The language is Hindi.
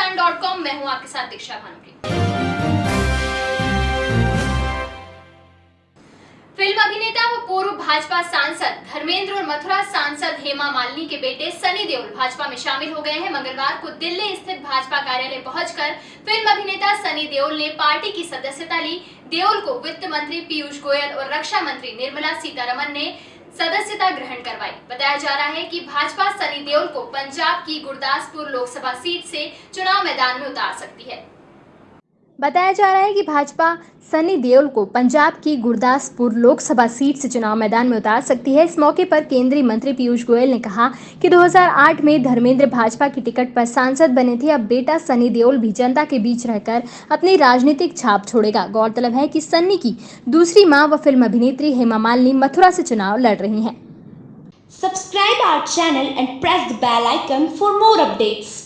मैं हूँ आपके साथ दीक्षा भानुकी फ़िल्म अभिनेता व पूर्व भाजपा सांसद, धर्मेंद्र और मथुरा सांसद हेमा मालिनी के बेटे सनी देओल भाजपा में शामिल हो गए हैं। मंगलवार को दिल्ली स्थित भाजपा कार्यालय पहुंचकर फ़िल्म अभिनेता सनी देओल ने पार्टी की सदस्यता ली। देओल को वित्त मंत्री पीयूष गोयल और रक्षा मंत्री निर्मला सीतारमन ने सदस्यता ग्रहण करवाई। बताया जा रहा है कि भाजपा सनी देओल को पंजाब की गुरदासपुर लोकसभा सीट से चुनाव मैदान में उतार सकती है। बताया जा रहा है कि भाजपा सनी देओल को पंजाब की गुरदासपुर लोकसभा सीट से चुनाव मैदान में उतार सकती है। इस मौके पर केंद्रीय मंत्री पीयूष गोयल ने कहा कि 2008 में धर्मेंद्र भाजपा की टिकट पर सांसद बने थे। अब बेटा सनी देओल भी जनता के बीच रहकर अपनी राजनीतिक छाप छोड़ेगा। गौरतलब है कि सन्नी की दूसरी माँ व फ़िल्म अभिनेत्री हेमा मालिनी मथुरा से चुनाव लड़ रही हैं। Subscribe our channel and press the bell icon for more updates.